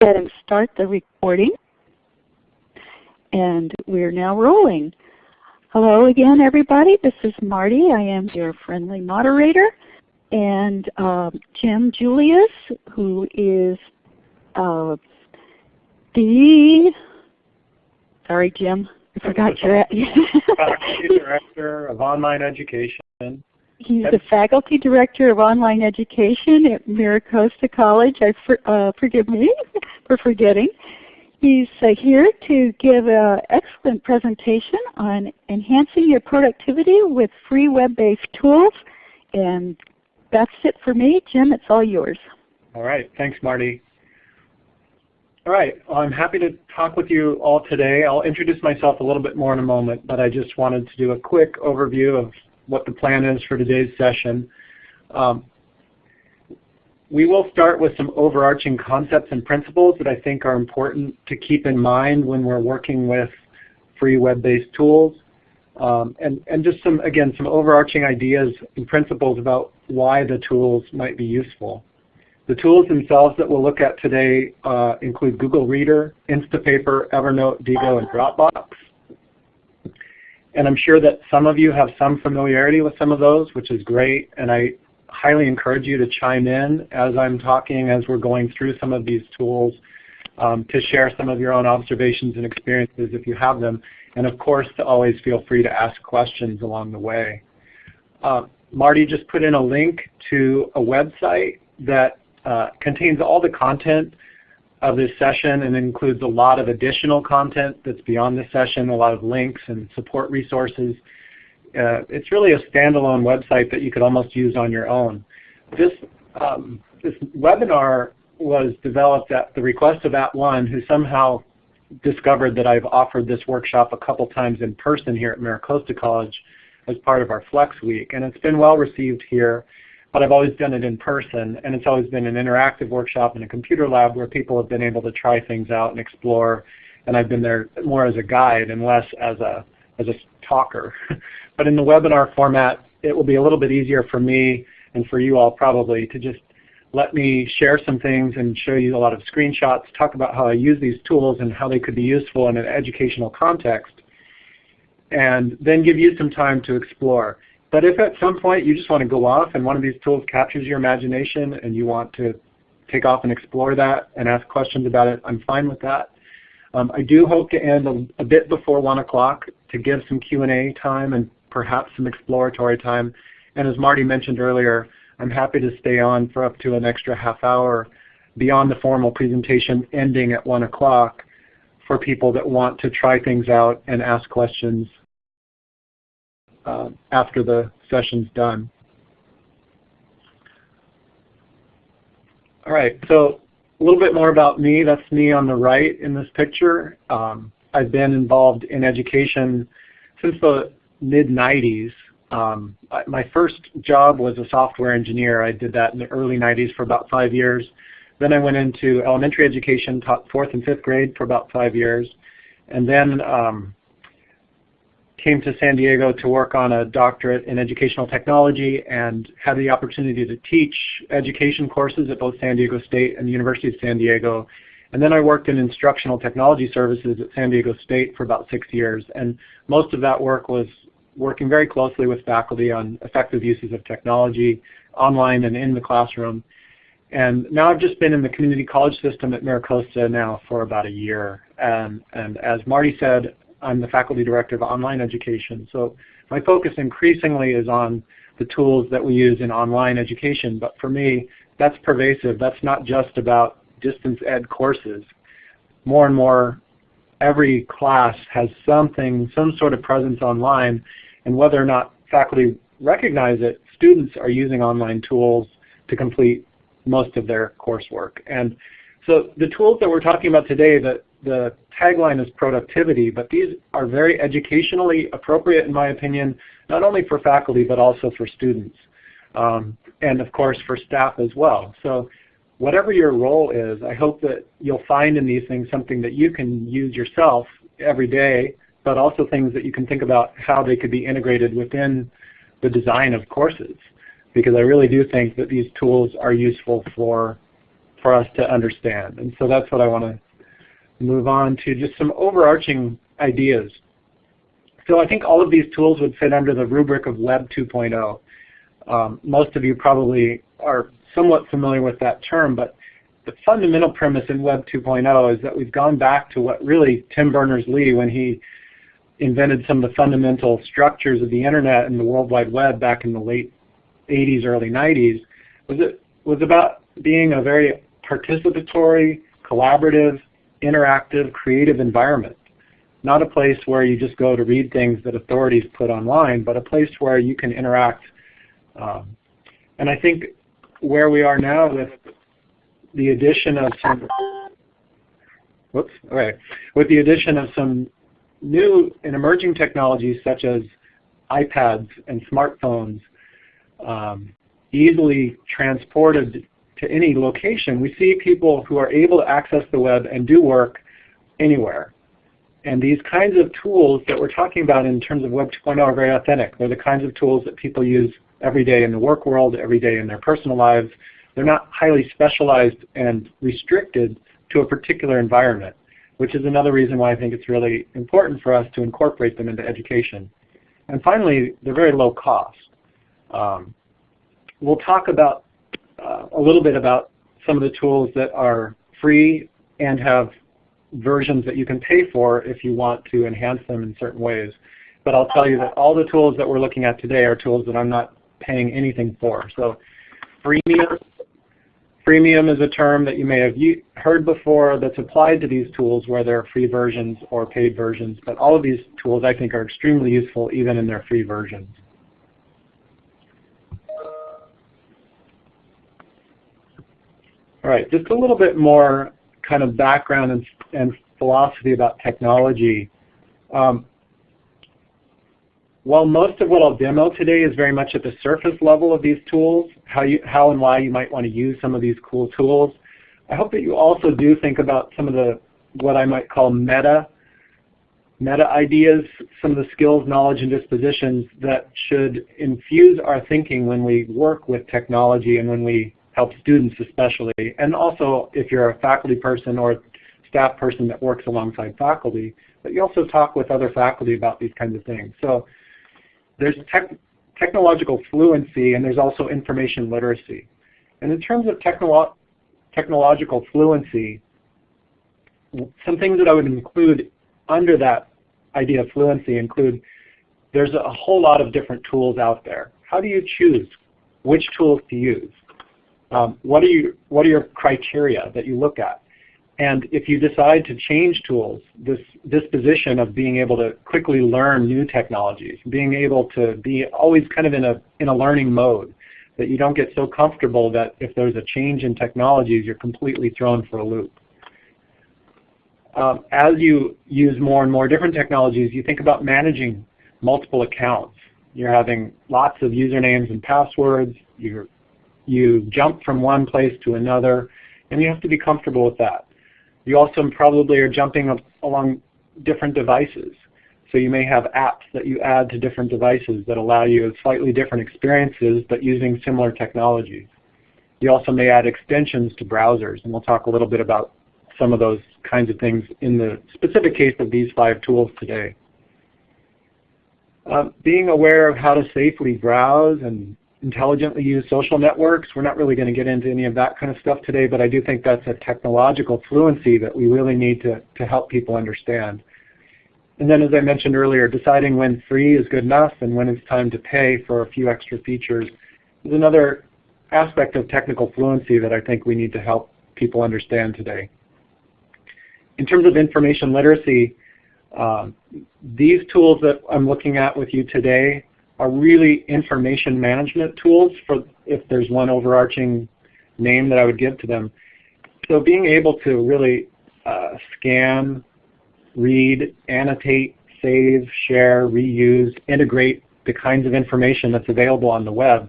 ahead and start the recording. And we're now rolling. Hello again, everybody. This is Marty. I am your friendly moderator. And um, Jim Julius, who is uh, the, sorry Jim, I forgot your Director of Online Education. He's the Faculty Director of Online Education at MiraCosta College. I for, uh, forgive me for forgetting. He's uh, here to give an excellent presentation on enhancing your productivity with free web-based tools. And that's it for me. Jim, it's all yours. All right. Thanks, Marty. All right. Well, I'm happy to talk with you all today. I'll introduce myself a little bit more in a moment, but I just wanted to do a quick overview of what the plan is for today's session. Um, we will start with some overarching concepts and principles that I think are important to keep in mind when we're working with free web-based tools. Um, and, and just some, again, some overarching ideas and principles about why the tools might be useful. The tools themselves that we'll look at today uh, include Google Reader, Instapaper, Evernote, Diigo, and Dropbox. And I'm sure that some of you have some familiarity with some of those, which is great. And I highly encourage you to chime in as I'm talking, as we're going through some of these tools, um, to share some of your own observations and experiences if you have them. And of course, to always feel free to ask questions along the way. Uh, Marty just put in a link to a website that uh, contains all the content of this session and includes a lot of additional content that's beyond the session, a lot of links and support resources. Uh, it's really a standalone website that you could almost use on your own. This, um, this webinar was developed at the request of At @ONE, who somehow discovered that I've offered this workshop a couple times in person here at MiraCosta College as part of our Flex Week. And it's been well received here but I've always done it in person, and it's always been an interactive workshop in a computer lab where people have been able to try things out and explore, and I've been there more as a guide and less as a, as a talker. but in the webinar format, it will be a little bit easier for me and for you all probably to just let me share some things and show you a lot of screenshots, talk about how I use these tools and how they could be useful in an educational context, and then give you some time to explore. But if at some point you just want to go off and one of these tools captures your imagination and you want to take off and explore that and ask questions about it, I'm fine with that. Um, I do hope to end a, a, bit before 1 o'clock to give some Q&A time and perhaps some exploratory time. And as Marty mentioned earlier, I'm happy to stay on for up to an extra half hour beyond the formal presentation ending at 1 o'clock for people that want to try things out and ask questions uh, after the session's done. All right, so a little bit more about me. That's me on the right in this picture. Um, I've been involved in education since the mid-90s. Um, my first job was a software engineer. I did that in the early 90s for about five years. Then I went into elementary education, taught fourth and fifth grade for about five years. And then um, came to San Diego to work on a doctorate in educational technology and had the opportunity to teach education courses at both San Diego State and the University of San Diego. And then I worked in instructional technology services at San Diego State for about six years. And most of that work was working very closely with faculty on effective uses of technology online and in the classroom. And now I've just been in the community college system at MiraCosta now for about a year. And, and as Marty said, I'm the faculty director of online education. So my focus increasingly is on the tools that we use in online education. But for me, that's pervasive. That's not just about distance ed courses. More and more, every class has something, some sort of presence online. And whether or not faculty recognize it, students are using online tools to complete most of their coursework. And so the tools that we're talking about today, the, the tagline is productivity, but these are very educationally appropriate in my opinion, not only for faculty but also for students. Um, and of course for staff as well. So whatever your role is, I hope that you'll find in these things something that you can use yourself every day, but also things that you can think about how they could be integrated within the design of courses. Because I really do think that these tools are useful for for us to understand. And so that's what I want to move on to, just some overarching ideas. So I think all of these tools would fit under the rubric of Web 2.0. Um, most of you probably are somewhat familiar with that term, but the fundamental premise in Web 2.0 is that we've gone back to what really Tim Berners-Lee, when he invented some of the fundamental structures of the Internet and the World Wide Web back in the late 80s, early 90s, was, it, was about being a very participatory, collaborative, interactive, creative environment. Not a place where you just go to read things that authorities put online, but a place where you can interact. Um, and I think where we are now with the addition of some, whoops, right, with the addition of some new and emerging technologies such as iPads and smartphones, um, easily transported to any location, we see people who are able to access the web and do work anywhere. And these kinds of tools that we're talking about in terms of Web 2.0 are very authentic. They're the kinds of tools that people use every day in the work world, every day in their personal lives. They're not highly specialized and restricted to a particular environment, which is another reason why I think it's really important for us to incorporate them into education. And finally, they're very low cost. Um, we'll talk about uh, a little bit about some of the tools that are free and have versions that you can pay for if you want to enhance them in certain ways. But I'll tell you that all the tools that we're looking at today are tools that I'm not paying anything for. So freemium, freemium is a term that you may have heard before that's applied to these tools where there are free versions or paid versions. But all of these tools I think are extremely useful even in their free versions. All right, just a little bit more kind of background and, and philosophy about technology. Um, while most of what I'll demo today is very much at the surface level of these tools, how, you, how and why you might want to use some of these cool tools, I hope that you also do think about some of the what I might call meta meta ideas, some of the skills, knowledge, and dispositions that should infuse our thinking when we work with technology and when we help students especially, and also if you're a faculty person or staff person that works alongside faculty, but you also talk with other faculty about these kinds of things. So there's tech technological fluency and there's also information literacy. And in terms of technolo technological fluency, some things that I would include under that idea of fluency include there's a whole lot of different tools out there. How do you choose which tools to use? Um, what, are you, what are your criteria that you look at? And if you decide to change tools, this disposition of being able to quickly learn new technologies, being able to be always kind of in a, in a learning mode, that you don't get so comfortable that if there's a change in technologies, you're completely thrown for a loop. Um, as you use more and more different technologies, you think about managing multiple accounts. You're having lots of usernames and passwords. You're you jump from one place to another, and you have to be comfortable with that. You also probably are jumping along different devices. So you may have apps that you add to different devices that allow you slightly different experiences but using similar technologies. You also may add extensions to browsers, and we'll talk a little bit about some of those kinds of things in the specific case of these five tools today. Uh, being aware of how to safely browse and intelligently use social networks. We're not really going to get into any of that kind of stuff today, but I do think that's a technological fluency that we really need to, to help people understand. And then as I mentioned earlier, deciding when free is good enough and when it's time to pay for a few extra features is another aspect of technical fluency that I think we need to help people understand today. In terms of information literacy, uh, these tools that I'm looking at with you today are really information management tools for if there's one overarching name that I would give to them. So being able to really uh, scan, read, annotate, save, share, reuse, integrate the kinds of information that's available on the web,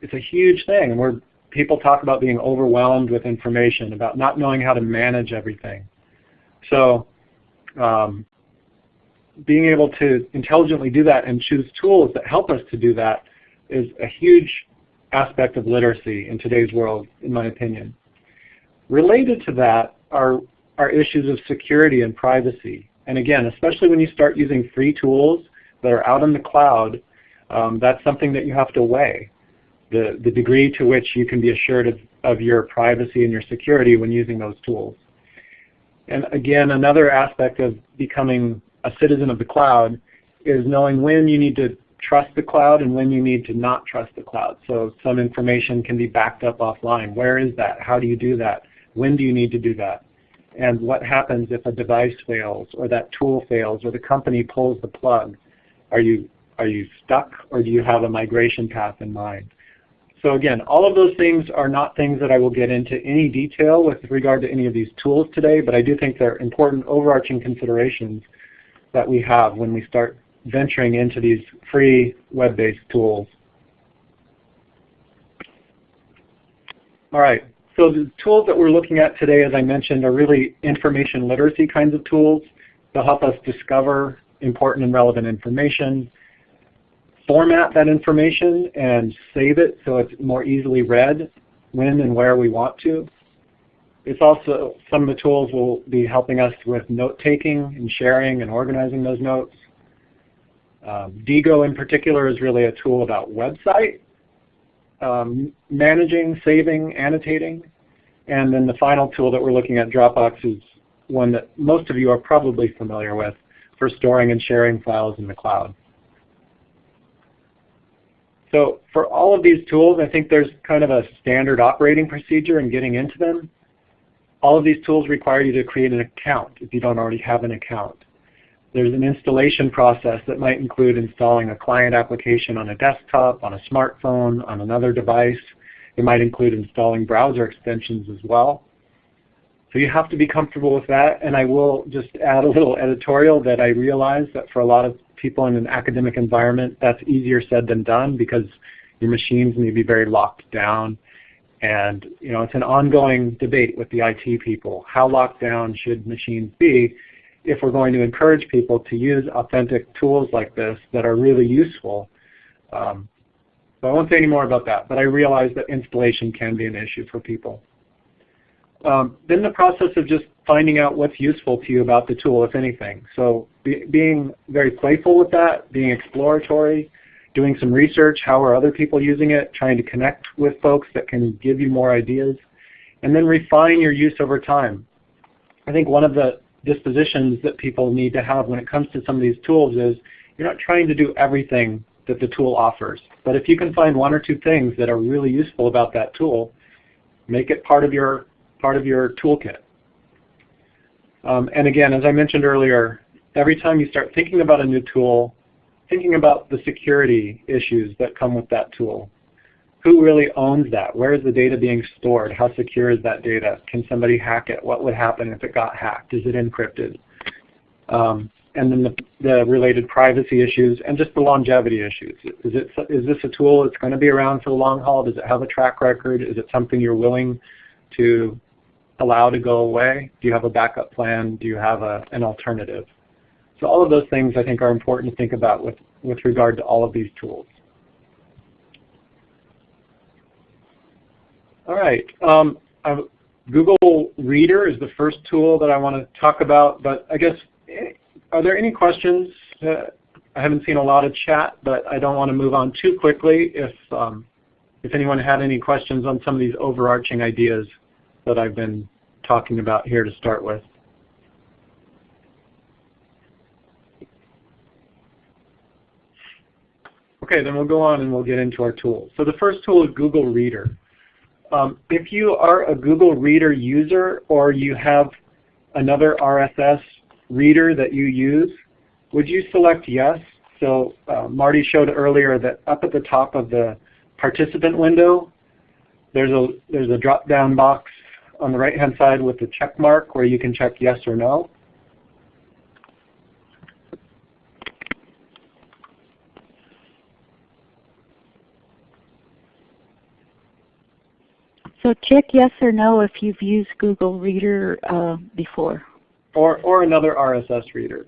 it's a huge thing. Where people talk about being overwhelmed with information, about not knowing how to manage everything. So um, being able to intelligently do that and choose tools that help us to do that is a huge aspect of literacy in today's world, in my opinion. Related to that are, are issues of security and privacy. And again, especially when you start using free tools that are out in the cloud, um, that's something that you have to weigh. The, the degree to which you can be assured of, of your privacy and your security when using those tools. And again, another aspect of becoming a citizen of the cloud is knowing when you need to trust the cloud and when you need to not trust the cloud. So some information can be backed up offline. Where is that? How do you do that? When do you need to do that? And what happens if a device fails or that tool fails or the company pulls the plug? Are you, are you stuck or do you have a migration path in mind? So again, all of those things are not things that I will get into any detail with regard to any of these tools today, but I do think they're important overarching considerations that we have when we start venturing into these free web-based tools. All right, so the tools that we're looking at today, as I mentioned, are really information literacy kinds of tools. They'll help us discover important and relevant information, format that information and save it so it's more easily read when and where we want to. It's also, some of the tools will be helping us with note-taking and sharing and organizing those notes. Um, Diigo in particular is really a tool about website um, managing, saving, annotating. And then the final tool that we're looking at, Dropbox, is one that most of you are probably familiar with for storing and sharing files in the cloud. So for all of these tools, I think there's kind of a standard operating procedure in getting into them. All of these tools require you to create an account if you don't already have an account. There's an installation process that might include installing a client application on a desktop, on a smartphone, on another device. It might include installing browser extensions as well. So you have to be comfortable with that. And I will just add a little editorial that I realize that for a lot of people in an academic environment, that's easier said than done because your machines may be very locked down. And you know, it's an ongoing debate with the IT people. How locked down should machines be? if we're going to encourage people to use authentic tools like this that are really useful. Um, so I won't say any more about that, but I realize that installation can be an issue for people. Um, then the process of just finding out what's useful to you about the tool, if anything. So be, being very playful with that, being exploratory, doing some research, how are other people using it, trying to connect with folks that can give you more ideas, and then refine your use over time. I think one of the dispositions that people need to have when it comes to some of these tools is you're not trying to do everything that the tool offers. But if you can find one or two things that are really useful about that tool, make it part of your, part of your toolkit. Um, and again, as I mentioned earlier, every time you start thinking about a new tool, thinking about the security issues that come with that tool who really owns that? Where is the data being stored? How secure is that data? Can somebody hack it? What would happen if it got hacked? Is it encrypted? Um, and then the, the, related privacy issues and just the longevity issues. Is, it, is this a tool that's going to be around for the long haul? Does it have a track record? Is it something you're willing to allow to go away? Do you have a backup plan? Do you have a, an alternative? So all of those things I think are important to think about with, with regard to all of these tools. All right. Um, Google Reader is the first tool that I want to talk about, but I guess, eh, are there any questions? Uh, I haven't seen a lot of chat, but I don't want to move on too quickly if, um, if anyone had any questions on some of these overarching ideas that I've been talking about here to start with. Okay, then we'll go on and we'll get into our tools. So the first tool is Google Reader. Um, if you are a Google Reader user or you have another RSS reader that you use, would you select yes? So uh, Marty showed earlier that up at the top of the participant window, there's a, there's a drop-down box on the right-hand side with the check mark where you can check yes or no. So check yes or no if you've used Google Reader uh, before. Or, or another RSS reader.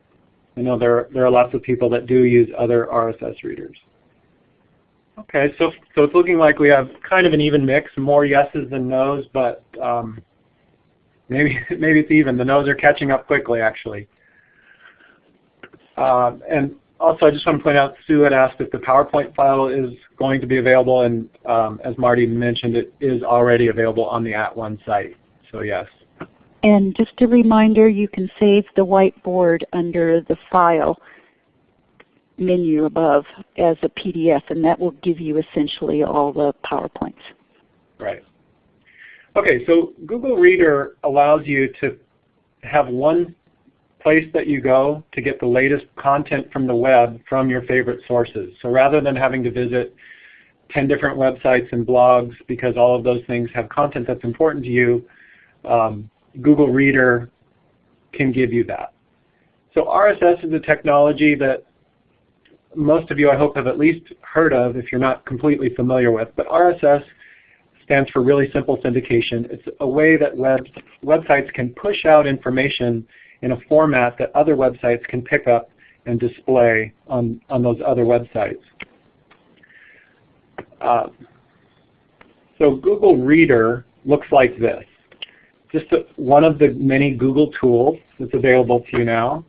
I know there, there are lots of people that do use other RSS readers. Okay, so, so it's looking like we have kind of an even mix, more yeses than nos, but um, maybe maybe it's even. The no's are catching up quickly, actually. Uh, and also, I just want to point out, Sue had asked if the PowerPoint file is going to be available, and um, as Marty mentioned, it is already available on the At One site. So yes. And just a reminder, you can save the whiteboard under the file menu above as a PDF, and that will give you essentially all the PowerPoints. Right. Okay, so Google Reader allows you to have one place that you go to get the latest content from the web from your favorite sources. So rather than having to visit 10 different websites and blogs because all of those things have content that's important to you, um, Google Reader can give you that. So RSS is a technology that most of you I hope have at least heard of if you're not completely familiar with. But RSS stands for Really Simple Syndication. It's a way that web, websites can push out information in a format that other websites can pick up and display on, on those other websites. Uh, so Google Reader looks like this. Just a, one of the many Google tools that's available to you now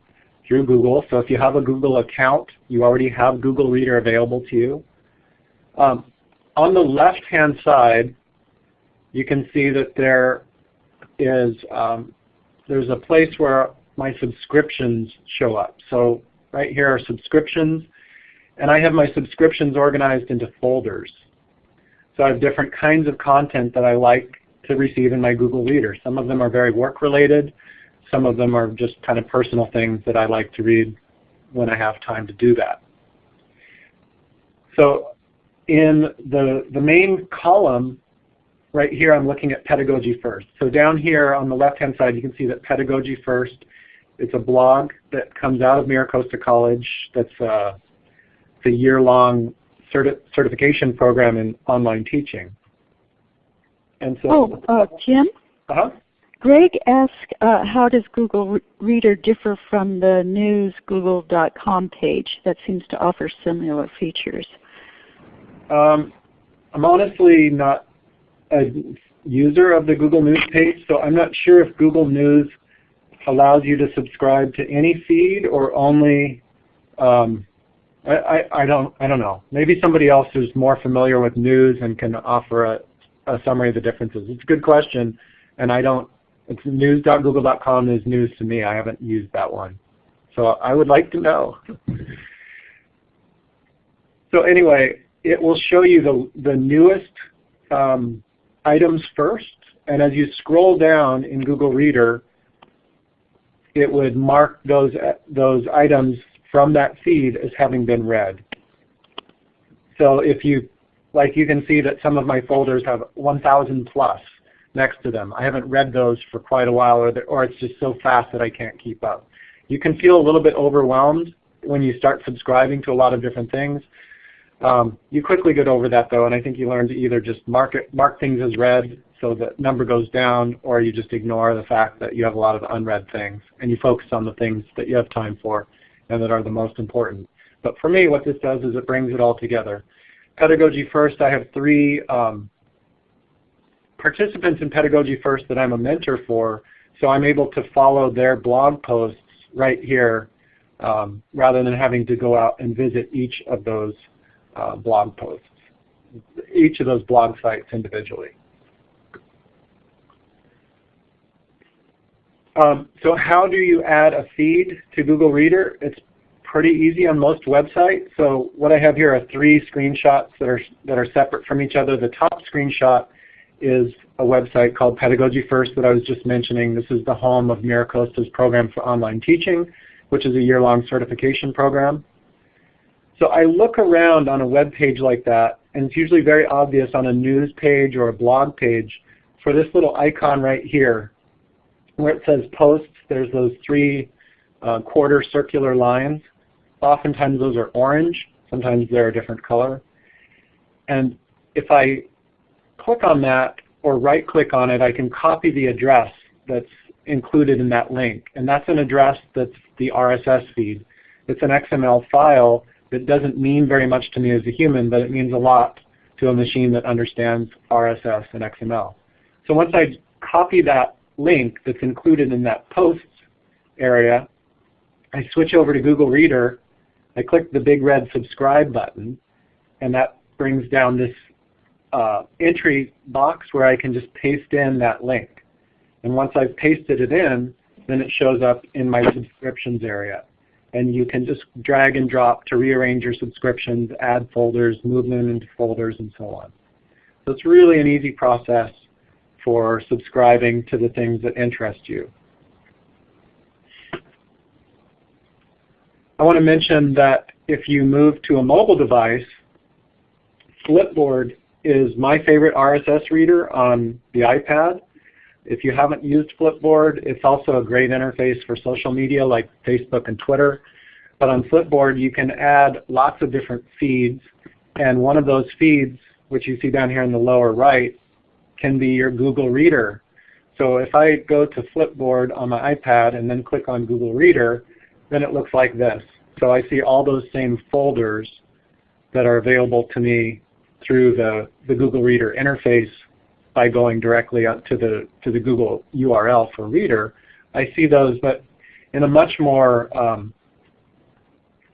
through Google. So if you have a Google account, you already have Google Reader available to you. Um, on the left-hand side, you can see that there is um, there's a place where my subscriptions show up. So right here are subscriptions, and I have my subscriptions organized into folders. So I have different kinds of content that I like to receive in my Google Reader. Some of them are very work related. Some of them are just kind of personal things that I like to read when I have time to do that. So in the, the main column, right here I'm looking at Pedagogy First. So down here on the left-hand side you can see that Pedagogy First it's a blog that comes out of MiraCosta College that's uh, a year-long certi certification program in online teaching. And so, oh, uh, Jim? Uh-huh. Greg asked, uh, how does Google Reader differ from the news google.com page that seems to offer similar features? Um, I'm honestly not a user of the Google News page, so I'm not sure if Google News allows you to subscribe to any feed or only um, I, I, I, don't I don't know. Maybe somebody else who's more familiar with news and can offer a, a summary of the differences. It's a good question, and I don't. It's news.google.com is news to me. I haven't used that one, so I would like to know. so anyway, it will show you the the newest um, items first, and as you scroll down in Google Reader, it would mark those, those items from that feed as having been read. So if you, like you can see that some of my folders have 1,000 plus next to them. I haven't read those for quite a while or, or it's just so fast that I can't keep up. You can feel a little bit overwhelmed when you start subscribing to a lot of different things. Um, you quickly get over that though, and I think you learn to either just mark, it, mark things as read so the number goes down, or you just ignore the fact that you have a lot of unread things, and you focus on the things that you have time for and that are the most important. But for me, what this does is it brings it all together. Pedagogy First, I have three um, participants in Pedagogy First that I'm a mentor for, so I'm able to follow their blog posts right here um, rather than having to go out and visit each of those uh, blog posts, each of those blog sites individually. Um, so how do you add a feed to Google Reader? It's pretty easy on most websites. So what I have here are three screenshots that are, that are separate from each other. The top screenshot is a website called Pedagogy First that I was just mentioning. This is the home of MiraCosta's program for online teaching, which is a year-long certification program. So I look around on a web page like that, and it's usually very obvious on a news page or a blog page for this little icon right here where it says posts, there's those three uh, quarter circular lines. Oftentimes those are orange. Sometimes they're a different color. And if I click on that or right click on it, I can copy the address that's included in that link. And that's an address that's the RSS feed. It's an XML file that doesn't mean very much to me as a human, but it means a lot to a machine that understands RSS and XML. So once I copy that link that's included in that posts area, I switch over to Google Reader, I click the big red subscribe button, and that brings down this uh, entry box where I can just paste in that link. And once I've pasted it in, then it shows up in my subscriptions area. And you can just drag and drop to rearrange your subscriptions, add folders, move them into folders, and so on. So it's really an easy process for subscribing to the things that interest you. I want to mention that if you move to a mobile device, Flipboard is my favorite RSS reader on the iPad. If you haven't used Flipboard, it's also a great interface for social media like Facebook and Twitter. But on Flipboard, you can add lots of different feeds. And one of those feeds, which you see down here in the lower right, can be your Google Reader. So if I go to Flipboard on my iPad and then click on Google Reader, then it looks like this. So I see all those same folders that are available to me through the, the Google Reader interface by going directly up to the, to the Google URL for Reader. I see those, but in a much more um,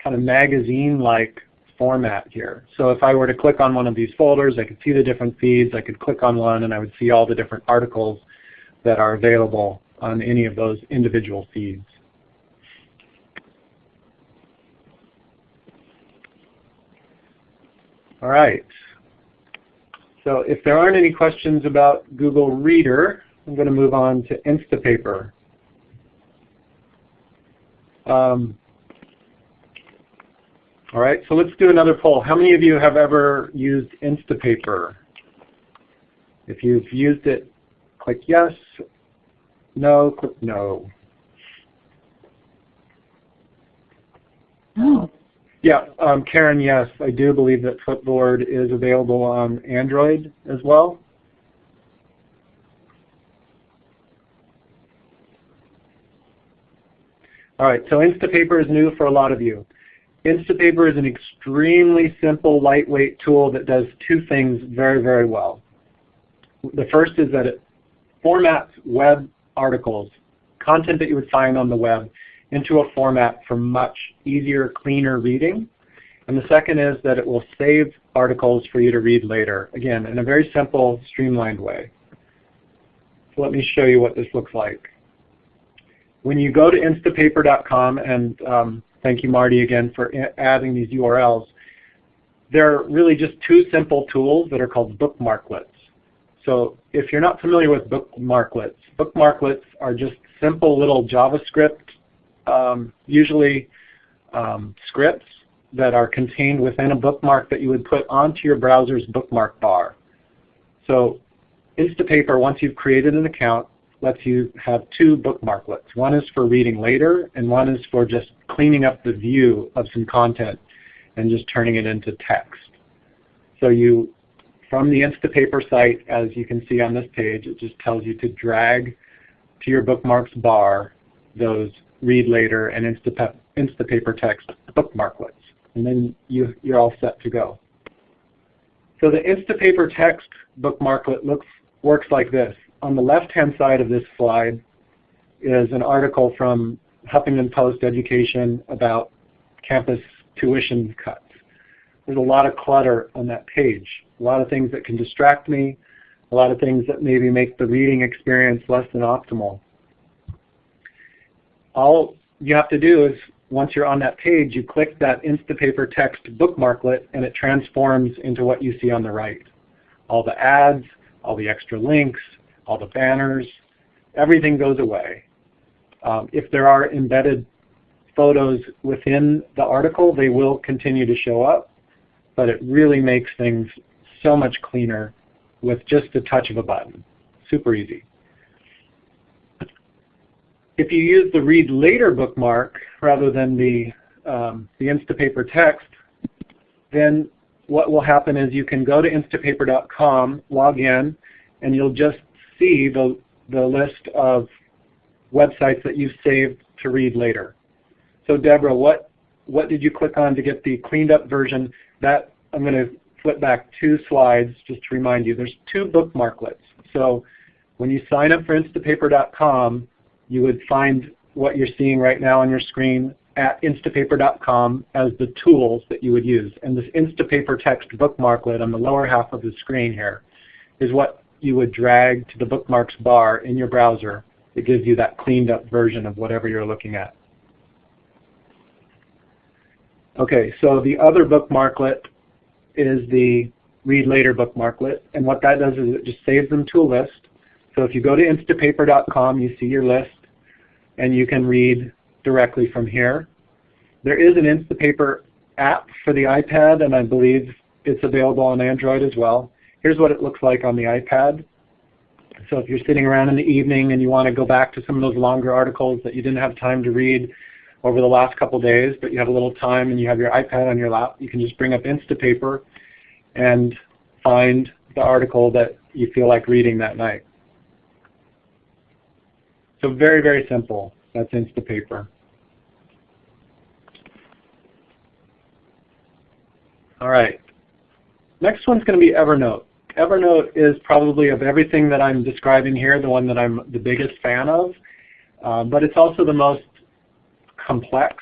kind of magazine-like format here. So if I were to click on one of these folders, I could see the different feeds. I could click on one and I would see all the different articles that are available on any of those individual feeds. All right. So if there aren't any questions about Google Reader, I'm going to move on to Instapaper. Um, all right, so let's do another poll. How many of you have ever used Instapaper? If you've used it, click yes. No, click no. Oh. Yeah, um, Karen, yes, I do believe that Flipboard is available on Android as well. All right, so Instapaper is new for a lot of you. Instapaper is an extremely simple, lightweight tool that does two things very, very well. The first is that it formats web articles, content that you would find on the web, into a format for much easier, cleaner reading. And the second is that it will save articles for you to read later, again, in a very simple, streamlined way. So let me show you what this looks like. When you go to instapaper.com, and um, thank you Marty again for adding these URLs, they're really just two simple tools that are called bookmarklets. So if you're not familiar with bookmarklets, bookmarklets are just simple little JavaScript um, usually um, scripts that are contained within a bookmark that you would put onto your browser's bookmark bar. So Instapaper, once you've created an account, lets you have two bookmarklets. One is for reading later, and one is for just cleaning up the view of some content and just turning it into text. So you, from the Instapaper site, as you can see on this page, it just tells you to drag to your bookmarks bar those read later, and Insta Instapaper text bookmarklets. And then you, you're all set to go. So the Instapaper text bookmarklet looks, works like this. On the left-hand side of this slide is an article from Huffington Post Education about campus tuition cuts. There's a lot of clutter on that page, a lot of things that can distract me, a lot of things that maybe make the reading experience less than optimal all you have to do is once you're on that page, you click that Instapaper text bookmarklet and it transforms into what you see on the right. All the ads, all the extra links, all the banners, everything goes away. Um, if there are embedded photos within the article, they will continue to show up, but it really makes things so much cleaner with just the touch of a button. Super easy. If you use the read later bookmark rather than the, um, the Instapaper text, then what will happen is you can go to instapaper.com, log in, and you'll just see the, the list of websites that you've saved to read later. So Deborah, what, what did you click on to get the cleaned up version? That I'm going to flip back two slides just to remind you. There's two bookmarklets. So When you sign up for Instapaper.com, you would find what you're seeing right now on your screen at Instapaper.com as the tools that you would use. And this Instapaper text bookmarklet on the lower half of the screen here is what you would drag to the bookmarks bar in your browser. It gives you that cleaned up version of whatever you're looking at. Okay, so the other bookmarklet is the read later bookmarklet. And what that does is it just saves them to a list. So if you go to instapaper.com, you see your list, and you can read directly from here. There is an Instapaper app for the iPad, and I believe it's available on Android as well. Here's what it looks like on the iPad. So if you're sitting around in the evening and you want to go back to some of those longer articles that you didn't have time to read over the last couple days, but you have a little time and you have your iPad on your lap, you can just bring up Instapaper and find the article that you feel like reading that night. So very, very simple. That's Instapaper. All right. Next one's going to be Evernote. Evernote is probably of everything that I'm describing here, the one that I'm the biggest fan of, um, but it's also the most complex.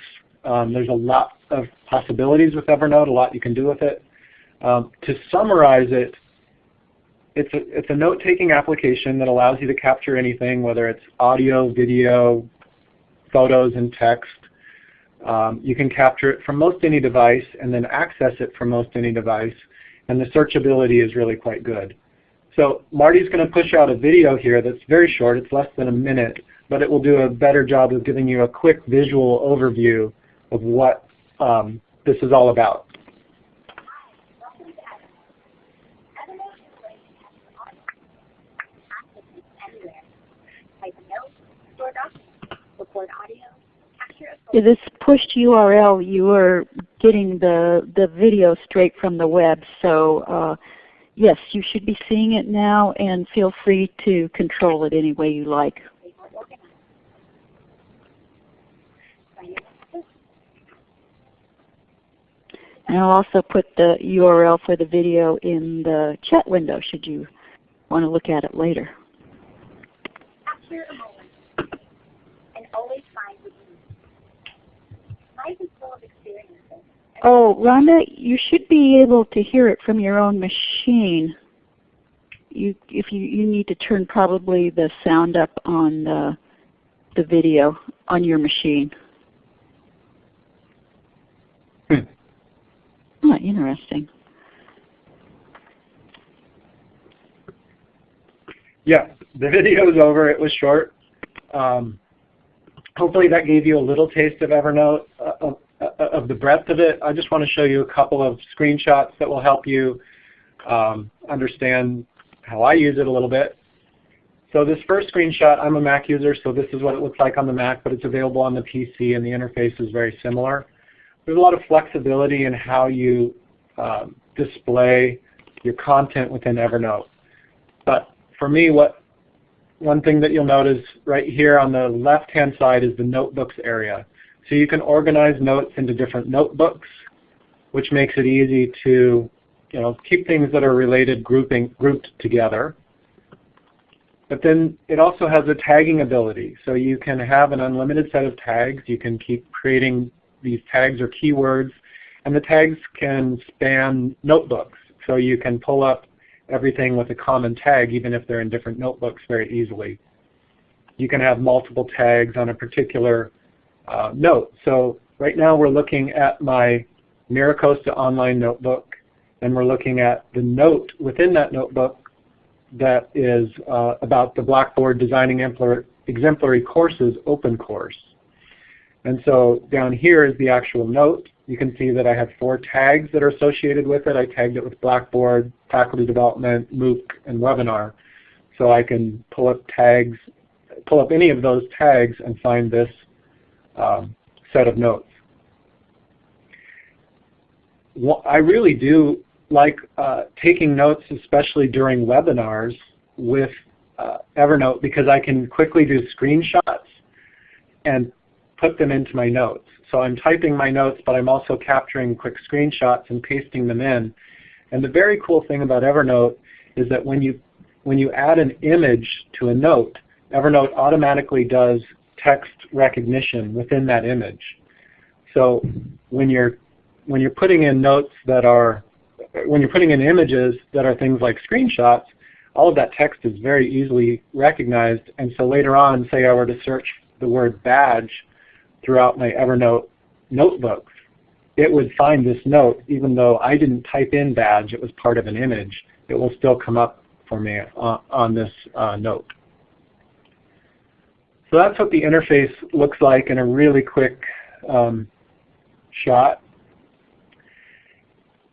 Um, there's a lot of possibilities with Evernote, a lot you can do with it. Um, to summarize it, it's a, it's a note-taking application that allows you to capture anything, whether it's audio, video, photos, and text. Um, you can capture it from most any device and then access it from most any device and the searchability is really quite good. So Marty's going to push out a video here that's very short. It's less than a minute, but it will do a better job of giving you a quick visual overview of what um, this is all about. This pushed URL, you are getting the, the video straight from the web. So uh, yes, you should be seeing it now and feel free to control it any way you like. And I'll also put the URL for the video in the chat window should you want to look at it later. After a moment, and always find life is full of experiences. Oh, Rhonda, you should be able to hear it from your own machine. You, if you, you need to turn probably the sound up on the, the video on your machine. Hmm. Oh, interesting. Yeah, the video is over. It was short. Um, hopefully that gave you a little taste of Evernote, uh, of, uh, of, the breadth of it. I just want to show you a couple of screenshots that will help you um, understand how I use it a little bit. So this first screenshot, I'm a Mac user, so this is what it looks like on the Mac, but it's available on the PC and the interface is very similar. There's a lot of flexibility in how you um, display your content within Evernote. But for me, what one thing that you'll notice right here on the left-hand side is the notebooks area. So you can organize notes into different notebooks, which makes it easy to you know, keep things that are related grouping, grouped together. But then it also has a tagging ability. So you can have an unlimited set of tags. You can keep creating these tags or keywords. And the tags can span notebooks. So you can pull up everything with a common tag even if they're in different notebooks very easily. You can have multiple tags on a particular uh, note. So right now we're looking at my MiraCosta online notebook and we're looking at the note within that notebook that is uh, about the Blackboard Designing Exemplary Courses open course. And so down here is the actual note. You can see that I have four tags that are associated with it. I tagged it with Blackboard, Faculty Development, MOOC, and Webinar. So I can pull up tags, pull up any of those tags and find this um, set of notes. Well, I really do like uh, taking notes, especially during webinars with uh, Evernote because I can quickly do screenshots and put them into my notes. So I'm typing my notes, but I'm also capturing quick screenshots and pasting them in. And the very cool thing about Evernote is that when you when you add an image to a note, Evernote automatically does text recognition within that image. So when you're when you're putting in notes that are when you're putting in images that are things like screenshots, all of that text is very easily recognized. And so later on, say I were to search the word badge throughout my Evernote notebooks, it would find this note even though I didn't type in badge, it was part of an image. It will still come up for me on, on this uh, note. So that's what the interface looks like in a really quick um, shot.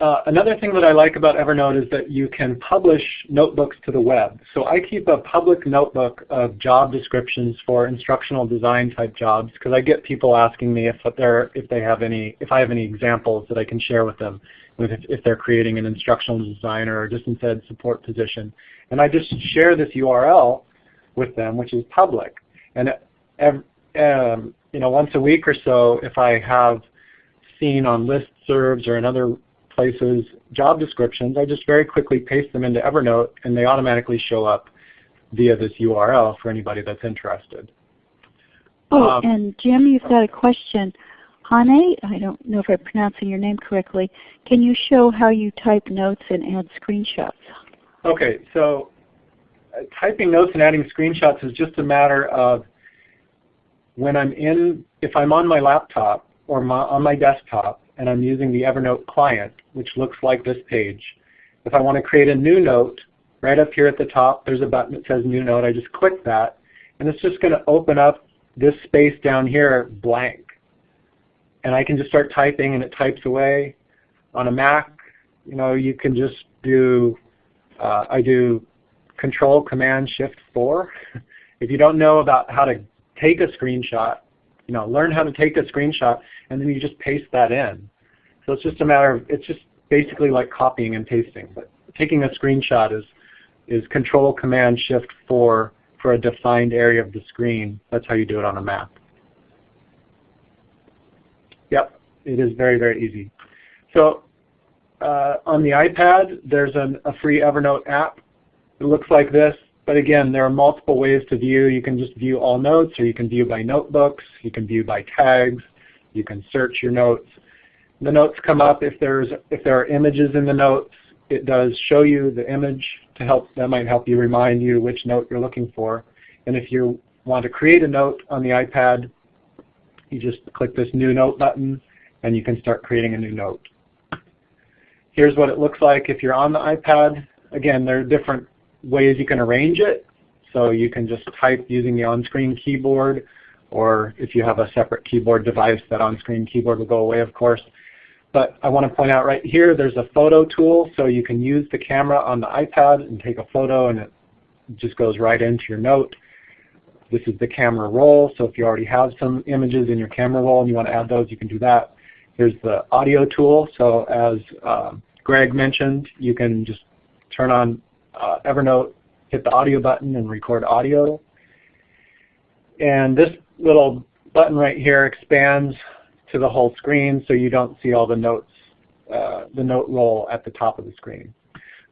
Uh, another thing that I like about Evernote is that you can publish notebooks to the web. So I keep a public notebook of job descriptions for instructional design type jobs because I get people asking me if they're if they have any if I have any examples that I can share with them if, if they're creating an instructional designer or distance ed support position. And I just share this URL with them, which is public. And every, um, you know, once a week or so, if I have seen on listservs or in other places job descriptions, I just very quickly paste them into Evernote and they automatically show up via this URL for anybody that's interested. Oh, um, and Jim, you've got a question. Hane, I don't know if I'm pronouncing your name correctly, can you show how you type notes and add screenshots? Okay, so uh, typing notes and adding screenshots is just a matter of when I'm in, if I'm on my laptop or my, on my desktop and I'm using the Evernote client, which looks like this page, if I want to create a new note, right up here at the top there's a button that says new note. I just click that and it's just going to open up this space down here blank. And I can just start typing and it types away. On a Mac, you know, you can just do, uh, I do Control Command Shift 4. if you don't know about how to take a screenshot, you know, learn how to take a screenshot, and then you just paste that in. So it's just a matter of, it's just basically like copying and pasting. But taking a screenshot is, is Control Command Shift 4 for a defined area of the screen. That's how you do it on a Mac. Yep, it is very, very easy. So uh, on the iPad, there's an, a free Evernote app. It looks like this. But again, there are multiple ways to view. You can just view all notes, or you can view by notebooks. You can view by tags. You can search your notes. The notes come up if there's if there are images in the notes. It does show you the image to help. That might help you remind you which note you're looking for. And if you want to create a note on the iPad, you just click this New Note button, and you can start creating a new note. Here's what it looks like if you're on the iPad. Again, there are different ways you can arrange it. So you can just type using the on-screen keyboard, or if you have a separate keyboard device, that on-screen keyboard will go away, of course. But I want to point out right here, there's a photo tool, so you can use the camera on the iPad and take a photo, and it just goes right into your note. This is the camera roll, so if you already have some images in your camera roll and you want to add those, you can do that. Here's the audio tool, so as uh, Greg mentioned, you can just turn on uh, Evernote, hit the audio button and record audio. And this little button right here expands to the whole screen so you don't see all the notes, uh, the note roll at the top of the screen.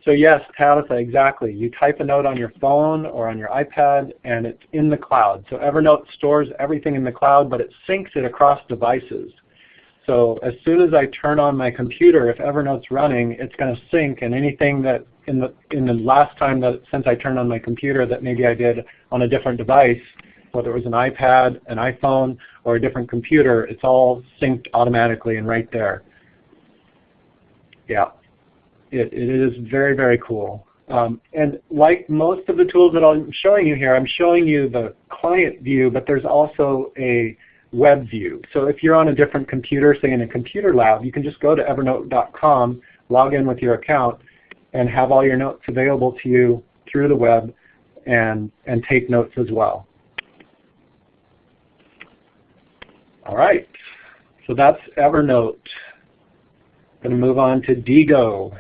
So yes, Tabitha, exactly. You type a note on your phone or on your iPad and it's in the cloud. So Evernote stores everything in the cloud but it syncs it across devices. So as soon as I turn on my computer, if Evernote's running, it's going to sync and anything that in the in the last time that since I turned on my computer that maybe I did on a different device, whether it was an iPad, an iPhone, or a different computer, it's all synced automatically and right there. Yeah, it, it is very, very cool. Um, and like most of the tools that I'm showing you here, I'm showing you the client view, but there's also a web view. So if you're on a different computer, say in a computer lab, you can just go to evernote.com, log in with your account, and have all your notes available to you through the web and, and take notes as well. All right, so that's Evernote. Going to move on to Diigo.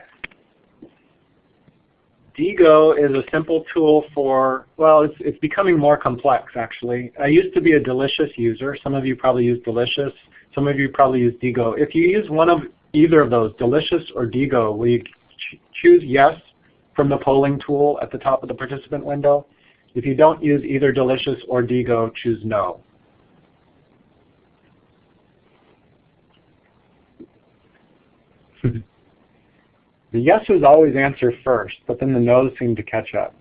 Diigo is a simple tool for, well, it's, it's becoming more complex actually. I used to be a Delicious user. Some of you probably use Delicious. Some of you probably use Diigo. If you use one of either of those, Delicious or Diigo, will you ch choose yes from the polling tool at the top of the participant window. If you don't use either Delicious or Diigo, choose no. the yeses always answer first, but then the no's seem to catch up.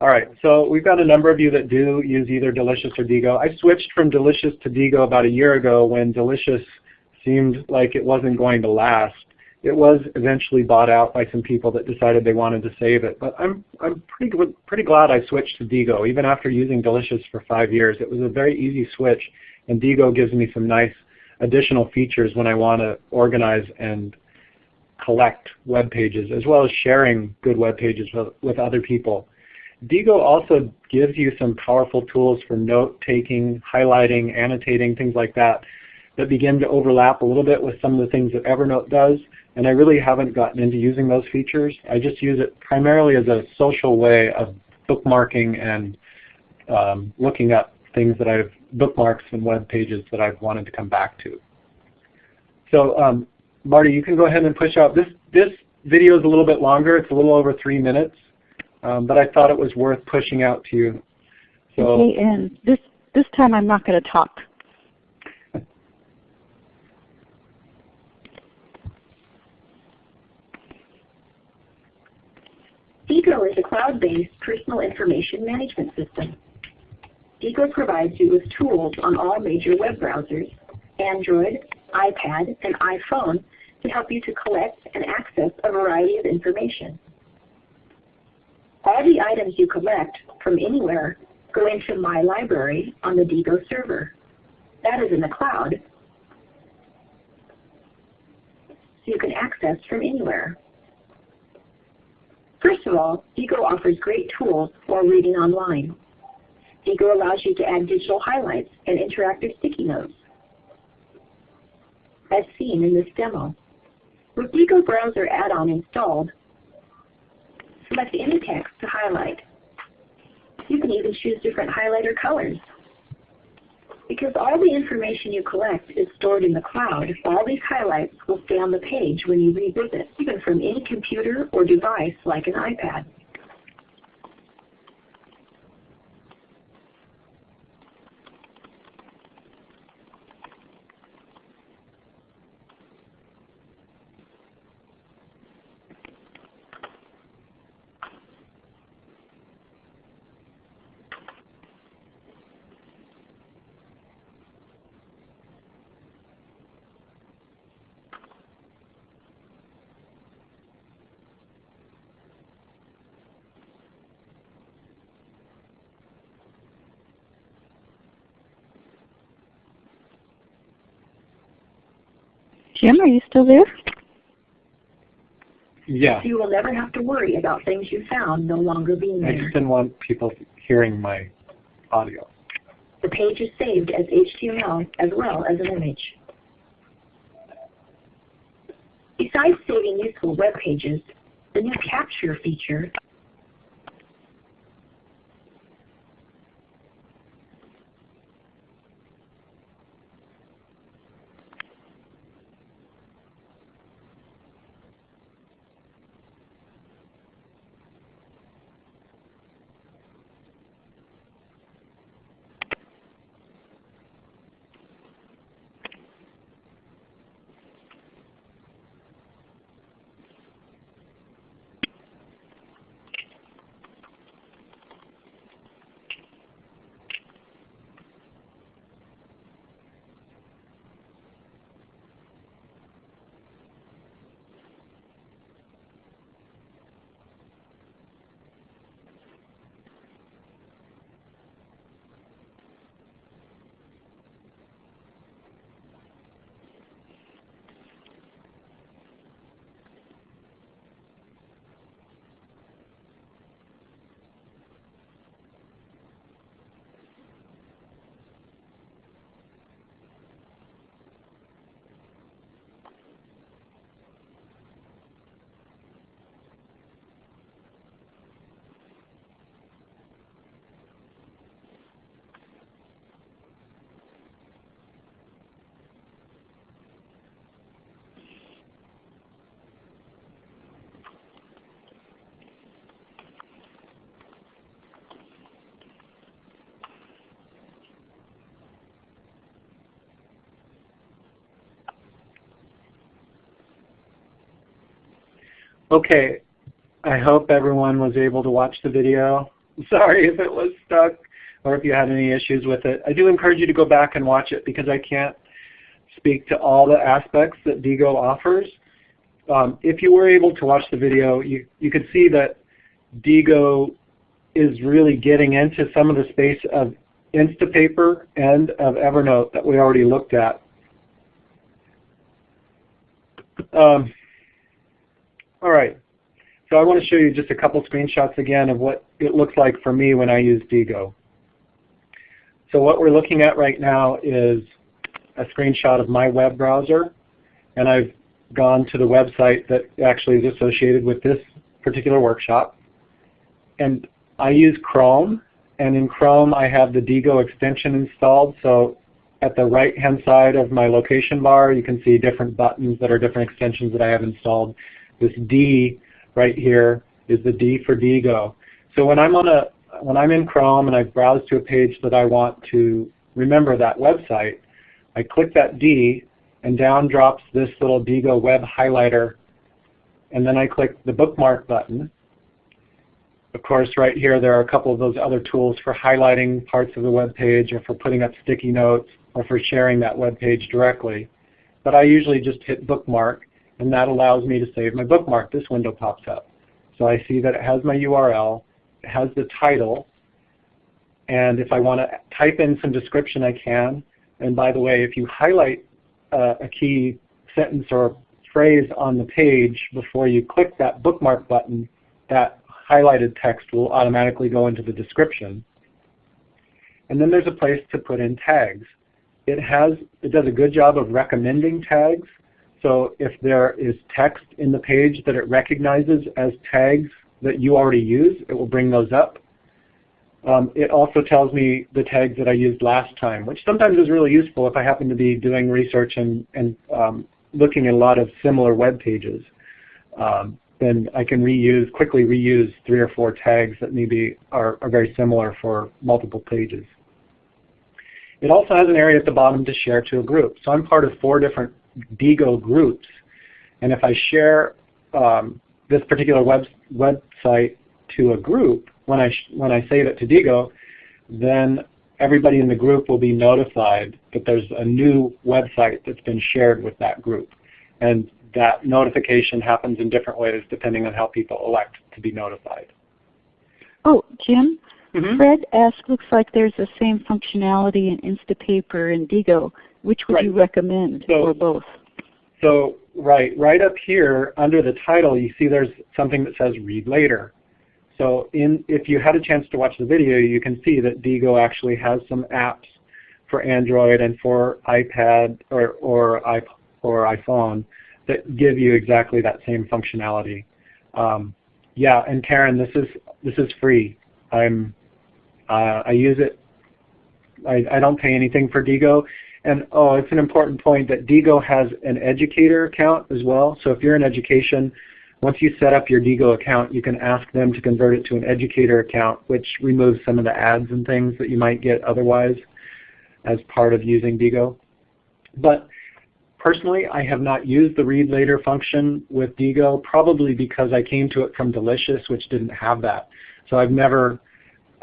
All right, so we've got a number of you that do use either Delicious or Diigo. I switched from Delicious to Diigo about a year ago when Delicious seemed like it wasn't going to last. It was eventually bought out by some people that decided they wanted to save it, but I'm, I'm pretty, pretty glad I switched to Diigo. Even after using Delicious for five years, it was a very easy switch, and Diigo gives me some nice additional features when I want to organize and collect web pages, as well as sharing good web pages with, with other people. Diigo also gives you some powerful tools for note-taking, highlighting, annotating, things like that, that begin to overlap a little bit with some of the things that Evernote does, and I really haven't gotten into using those features. I just use it primarily as a social way of bookmarking and um, looking up things that I've bookmarks and web pages that I've wanted to come back to. So um, Marty, you can go ahead and push out. This, this video is a little bit longer. It's a little over three minutes um, but I thought it was worth pushing out to you. So, okay, and this this time I'm not going to talk. Diigo is a cloud-based personal information management system. Diigo provides you with tools on all major web browsers, Android, iPad, and iPhone to help you to collect and access a variety of information. All the items you collect from anywhere go into My Library on the Diigo server. That is in the cloud, so you can access from anywhere. First of all, Diigo offers great tools for reading online. Diigo allows you to add digital highlights and interactive sticky notes, as seen in this demo. With Diigo Browser add-on installed, select any text to highlight. You can even choose different highlighter colors. Because all the information you collect is stored in the cloud, all these highlights will stay on the page when you revisit, even from any computer or device like an iPad. Jim, are you still there? Yeah. So you will never have to worry about things you found no longer being there. I just didn't want people hearing my audio. The page is saved as HTML as well as an image. Besides saving useful web pages, the new Capture feature Okay, I hope everyone was able to watch the video. Sorry if it was stuck or if you had any issues with it. I do encourage you to go back and watch it because I can't speak to all the aspects that Diigo offers. Um, if you were able to watch the video, you, you could see that Diigo is really getting into some of the space of Instapaper and of Evernote that we already looked at. Um, all right, so I want to show you just a couple screenshots again of what it looks like for me when I use Diigo. So what we're looking at right now is a screenshot of my web browser, and I've gone to the website that actually is associated with this particular workshop. And I use Chrome, and in Chrome I have the Diigo extension installed. So at the right hand side of my location bar you can see different buttons that are different extensions that I have installed. This D right here is the D for Diigo. So when I'm on a when I'm in Chrome and I browse to a page that I want to remember that website, I click that D and down drops this little Diigo web highlighter and then I click the bookmark button of course, right here there are a couple of those other tools for highlighting parts of the web page or for putting up sticky notes or for sharing that web page directly. But I usually just hit bookmark and that allows me to save my bookmark. This window pops up. So I see that it has my URL, it has the title, and if I want to type in some description I can. And by the way, if you highlight uh, a key sentence or phrase on the page before you click that bookmark button, that highlighted text will automatically go into the description. And then there's a place to put in tags. It has it does a good job of recommending tags. So if there is text in the page that it recognizes as tags that you already use, it will bring those up. Um, it also tells me the tags that I used last time, which sometimes is really useful if I happen to be doing research and, and um, looking at a lot of similar web pages. Um, then I can reuse, quickly reuse three or four tags that maybe are, are very similar for multiple pages. It also has an area at the bottom to share to a group. So I'm part of four different Diigo groups. And if I share um, this particular web, website to a group, when I, when I save it to Diigo, then everybody in the group will be notified that there's a new website that's been shared with that group. And that notification happens in different ways depending on how people elect to be notified. Oh, Jim, mm -hmm. Fred asked, looks like there's the same functionality in Instapaper and Diigo. Which would right. you recommend, so, or both? So right, right up here under the title, you see there's something that says Read Later. So in, if you had a chance to watch the video, you can see that Diigo actually has some apps for Android and for iPad or, or, or iPhone that give you exactly that same functionality. Um, yeah, and Karen, this is this is free. I'm uh, I use it. I, I don't pay anything for Diigo. And oh, it's an important point that Diigo has an educator account as well. So if you're in education, once you set up your Diigo account, you can ask them to convert it to an educator account, which removes some of the ads and things that you might get otherwise as part of using Diigo. But Personally, I have not used the read later function with Diigo, probably because I came to it from Delicious, which didn't have that. So I've never,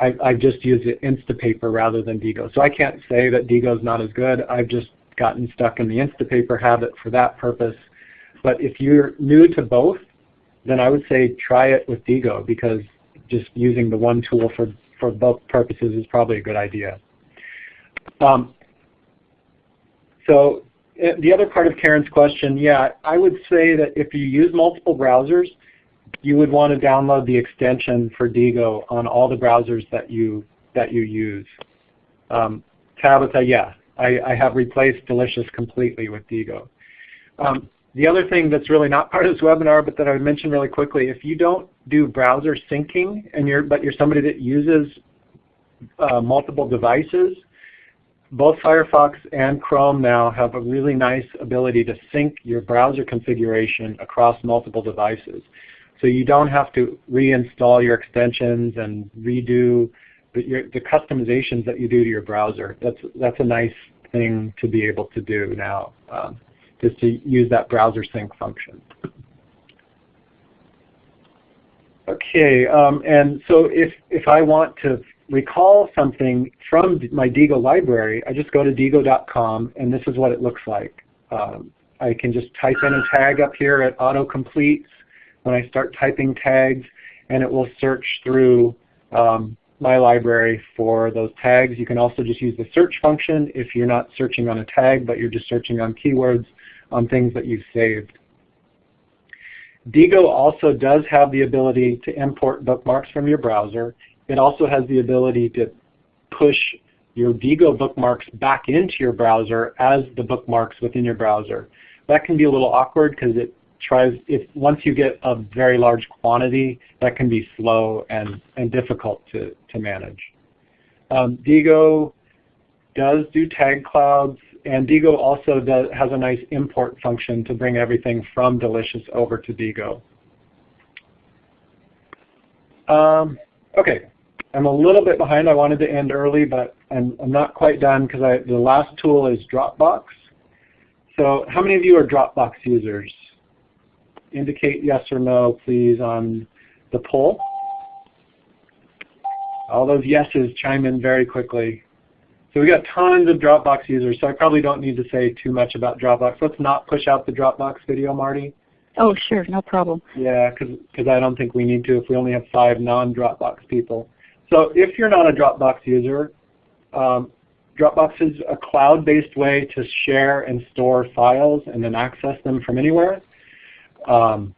I, I've just used Instapaper rather than Diigo. So I can't say that Diigo is not as good. I've just gotten stuck in the Instapaper habit for that purpose. But if you're new to both, then I would say try it with Diigo because just using the one tool for, for both purposes is probably a good idea. Um, so uh, the other part of Karen's question, yeah, I would say that if you use multiple browsers, you would want to download the extension for Diigo on all the browsers that you that you use. Um, Tabitha, yeah, I, I, have replaced Delicious completely with Diigo. Um, the other thing that's really not part of this webinar, but that I would mention really quickly, if you don't do browser syncing, and you're but you're somebody that uses uh, multiple devices, both Firefox and Chrome now have a really nice ability to sync your browser configuration across multiple devices. So you don't have to reinstall your extensions and redo the, your, the customizations that you do to your browser. That's, that's a nice thing to be able to do now, um, just to use that browser sync function. Okay, um, and so if, if I want to recall something from my Diigo library, I just go to diigo.com and this is what it looks like. Um, I can just type in a tag up here at autocompletes when I start typing tags and it will search through um, my library for those tags. You can also just use the search function if you're not searching on a tag but you're just searching on keywords on things that you've saved. Diigo also does have the ability to import bookmarks from your browser. It also has the ability to push your Diigo bookmarks back into your browser as the bookmarks within your browser. That can be a little awkward because it tries, if once you get a very large quantity, that can be slow and, and difficult to, to manage. Um, Diigo does do tag clouds and Diigo also does, has a nice import function to bring everything from Delicious over to Diigo. Um, okay, I'm a little bit behind. I wanted to end early, but I'm, I'm not quite done because the last tool is Dropbox. So how many of you are Dropbox users? Indicate yes or no, please, on the poll. All those yeses chime in very quickly. So we got tons of Dropbox users, so I probably don't need to say too much about Dropbox. Let's not push out the Dropbox video, Marty. Oh, sure, no problem. Yeah, because because I don't think we need to if we only have five non-Dropbox people. So if you're not a Dropbox user, um, Dropbox is a cloud-based way to share and store files and then access them from anywhere. Um,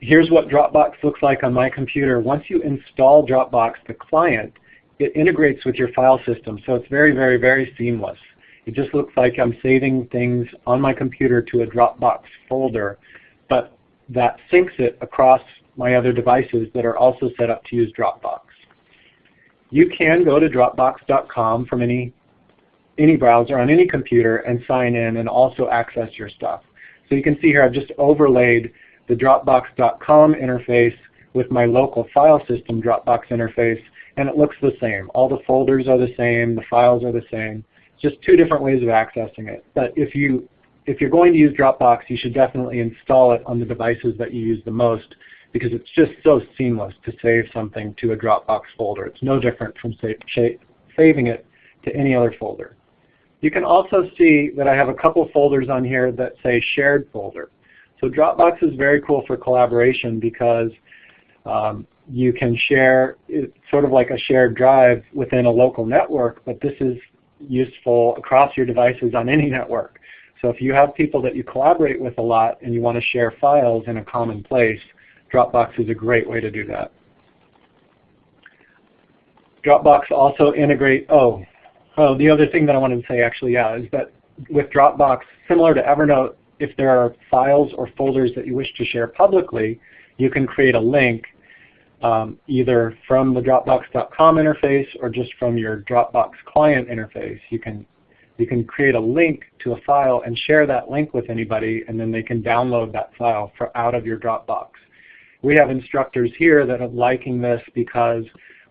here's what Dropbox looks like on my computer. Once you install Dropbox, the client, it integrates with your file system. So it's very, very, very seamless. It just looks like I'm saving things on my computer to a Dropbox folder, but that syncs it across my other devices that are also set up to use Dropbox. You can go to Dropbox.com from any, any browser on any computer and sign in and also access your stuff. So you can see here I've just overlaid the Dropbox.com interface with my local file system Dropbox interface and it looks the same. All the folders are the same, the files are the same. Just two different ways of accessing it. But if you if you're going to use Dropbox, you should definitely install it on the devices that you use the most because it's just so seamless to save something to a Dropbox folder. It's no different from sa saving it to any other folder. You can also see that I have a couple folders on here that say shared folder. So Dropbox is very cool for collaboration because um, you can share, it's sort of like a shared drive within a local network, but this is useful across your devices on any network. So if you have people that you collaborate with a lot and you want to share files in a common place, Dropbox is a great way to do that. Dropbox also integrate, oh, oh, the other thing that I wanted to say actually, yeah, is that with Dropbox, similar to Evernote, if there are files or folders that you wish to share publicly, you can create a link um, either from the Dropbox.com interface or just from your Dropbox client interface. You can, you can create a link to a file and share that link with anybody and then they can download that file for, out of your Dropbox. We have instructors here that are liking this because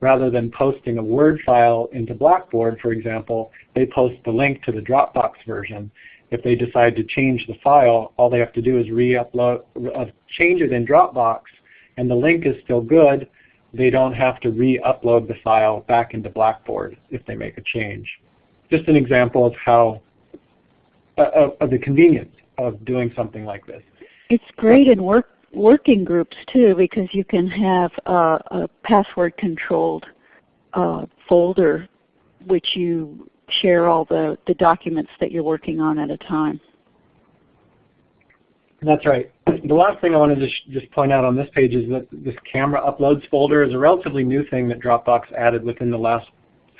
rather than posting a Word file into Blackboard, for example, they post the link to the Dropbox version. If they decide to change the file, all they have to do is re-upload, uh, change it in Dropbox, and the link is still good, they don't have to re-upload the file back into Blackboard if they make a change. Just an example of how, uh, of the convenience of doing something like this. It's great in work, working groups too because you can have a password controlled uh, folder which you share all the, the documents that you're working on at a time. That's right. The last thing I wanted to just point out on this page is that this camera uploads folder is a relatively new thing that Dropbox added within the last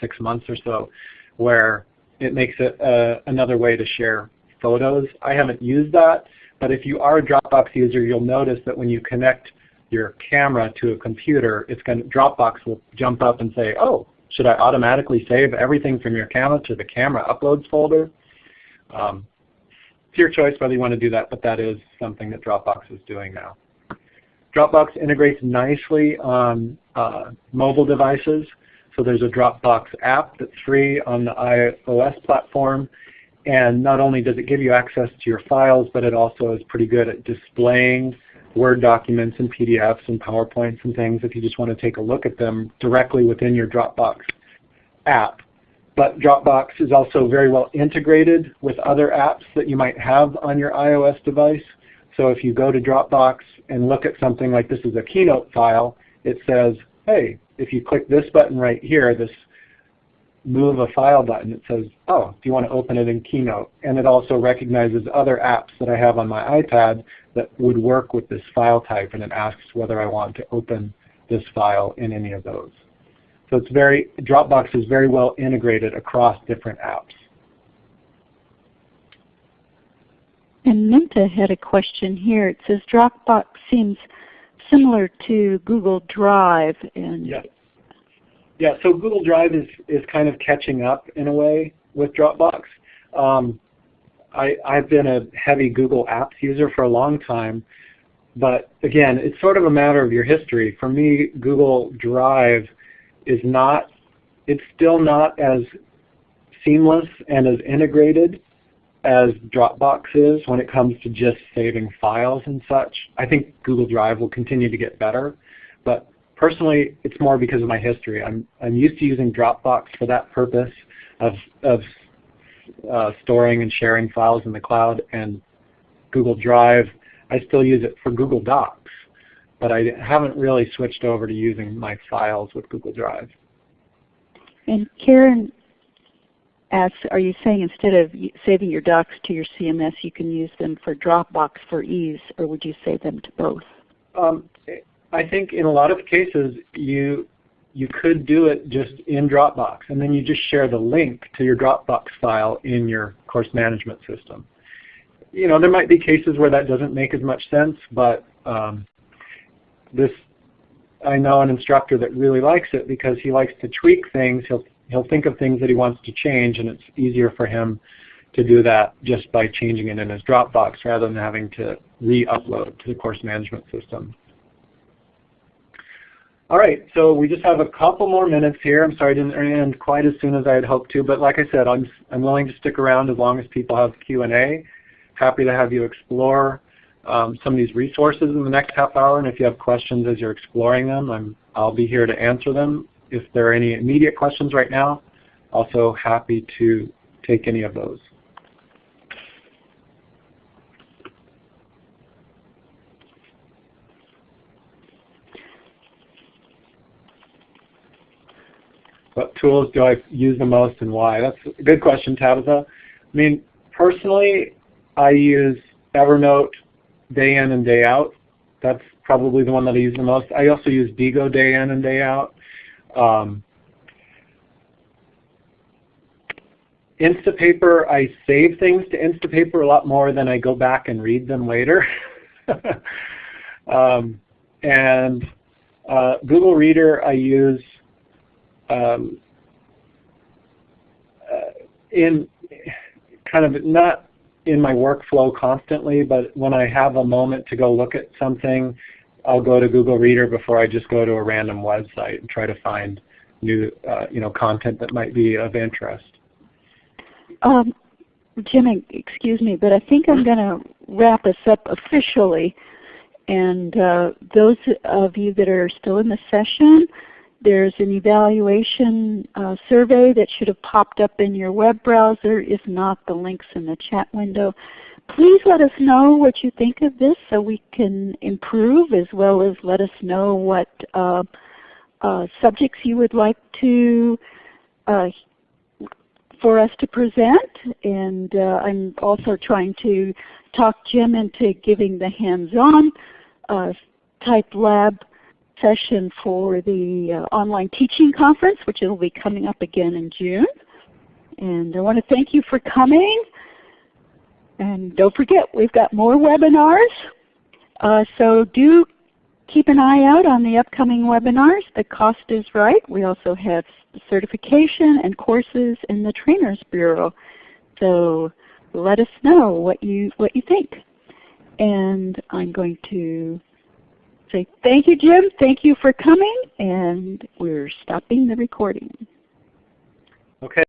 six months or so, where it makes it uh, another way to share photos. I haven't used that, but if you are a Dropbox user, you'll notice that when you connect your camera to a computer, it's going to, Dropbox will jump up and say, oh, should I automatically save everything from your camera to the camera uploads folder? Um, it's your choice whether you want to do that, but that is something that Dropbox is doing now. Dropbox integrates nicely on uh, mobile devices. So there's a Dropbox app that's free on the iOS platform. And not only does it give you access to your files, but it also is pretty good at displaying Word documents and PDFs and PowerPoints and things if you just want to take a look at them directly within your Dropbox app. But Dropbox is also very well integrated with other apps that you might have on your iOS device. So if you go to Dropbox and look at something like this is a Keynote file, it says, hey, if you click this button right here, this move a file button, it says, oh, do you want to open it in Keynote? And it also recognizes other apps that I have on my iPad that would work with this file type, and it asks whether I want to open this file in any of those. So it's very, Dropbox is very well integrated across different apps. And Minta had a question here. It says Dropbox seems similar to Google Drive. And yeah. Yeah, so Google Drive is, is kind of catching up in a way with Dropbox. Um, I, I've been a heavy Google Apps user for a long time, but again, it's sort of a matter of your history. For me, Google Drive is not, it's still not as seamless and as integrated as Dropbox is when it comes to just saving files and such. I think Google Drive will continue to get better, but personally it's more because of my history. I'm, I'm used to using Dropbox for that purpose of, of uh, storing and sharing files in the cloud and Google Drive, I still use it for Google Docs, but I haven't really switched over to using my files with Google Drive. And Karen asks, are you saying instead of saving your docs to your CMS, you can use them for Dropbox for ease, or would you save them to both? Um, I think in a lot of cases you you could do it just in Dropbox, and then you just share the link to your Dropbox file in your course management system. You know, there might be cases where that doesn't make as much sense, but um, this I know an instructor that really likes it because he likes to tweak things. He'll he'll think of things that he wants to change, and it's easier for him to do that just by changing it in his Dropbox rather than having to re-upload to the course management system. All right, so we just have a couple more minutes here. I'm sorry I didn't end quite as soon as I had hoped to, but like I said, I'm, I'm willing to stick around as long as people have Q&A. Happy to have you explore um, some of these resources in the next half hour, and if you have questions as you're exploring them, I'm, I'll be here to answer them if there are any immediate questions right now, also happy to take any of those. What tools do I use the most and why? That's a good question, Tabitha. I mean, personally, I use Evernote day in and day out. That's probably the one that I use the most. I also use Diigo day in and day out. Um, Instapaper, I save things to Instapaper a lot more than I go back and read them later. um, and uh, Google Reader I use um, uh, in kind of not in my workflow constantly, but when I have a moment to go look at something, I'll go to Google Reader before I just go to a random website and try to find new uh, you know, content that might be of interest. Um, excuse me, but I think I'm going to wrap us up officially. And uh, those of you that are still in the session, there's an evaluation uh, survey that should have popped up in your web browser. If not, the link's in the chat window. Please let us know what you think of this so we can improve as well as let us know what uh, uh, subjects you would like to uh, for us to present. And uh, I'm also trying to talk Jim into giving the hands-on uh, type lab session for the uh, online teaching conference, which will be coming up again in June. And I want to thank you for coming. And don't forget, we've got more webinars. Uh, so do keep an eye out on the upcoming webinars. The cost is right. We also have certification and courses in the Trainers Bureau. So let us know what you, what you think. And I'm going to say thank you, Jim. Thank you for coming. And we're stopping the recording. Okay.